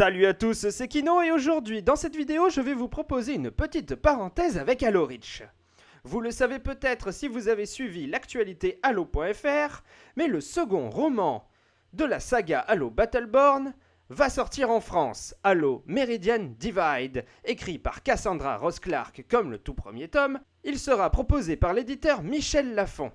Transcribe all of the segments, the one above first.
Salut à tous, c'est Kino et aujourd'hui dans cette vidéo je vais vous proposer une petite parenthèse avec Halo Reach. Vous le savez peut-être si vous avez suivi l'actualité Halo.fr, mais le second roman de la saga Halo Battleborn va sortir en France, Halo Meridian Divide, écrit par Cassandra Ross Clark comme le tout premier tome, il sera proposé par l'éditeur Michel Lafon.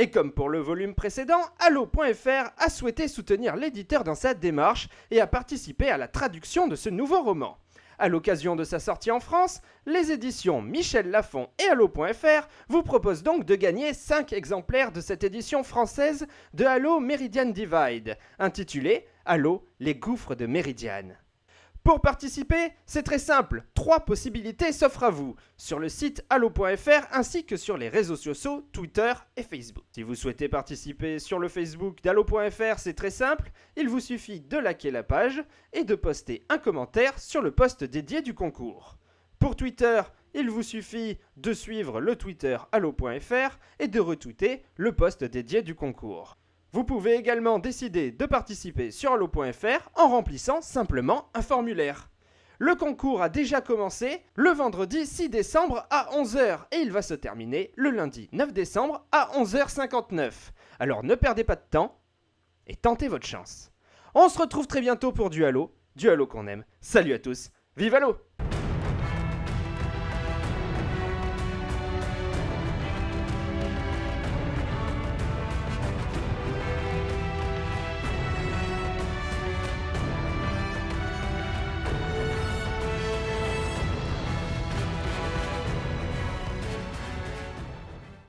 Et comme pour le volume précédent, Allo.fr a souhaité soutenir l'éditeur dans sa démarche et a participé à la traduction de ce nouveau roman. À l'occasion de sa sortie en France, les éditions Michel Lafon et Allo.fr vous proposent donc de gagner 5 exemplaires de cette édition française de Halo Meridian Divide, intitulée Halo, les gouffres de Meridian. Pour participer, c'est très simple, trois possibilités s'offrent à vous, sur le site allo.fr ainsi que sur les réseaux sociaux Twitter et Facebook. Si vous souhaitez participer sur le Facebook d'allo.fr, c'est très simple, il vous suffit de liker la page et de poster un commentaire sur le post dédié du concours. Pour Twitter, il vous suffit de suivre le Twitter allo.fr et de retweeter le post dédié du concours. Vous pouvez également décider de participer sur allo.fr en remplissant simplement un formulaire. Le concours a déjà commencé le vendredi 6 décembre à 11h et il va se terminer le lundi 9 décembre à 11h59. Alors ne perdez pas de temps et tentez votre chance. On se retrouve très bientôt pour du Halo, du Halo qu'on aime. Salut à tous, vive Halo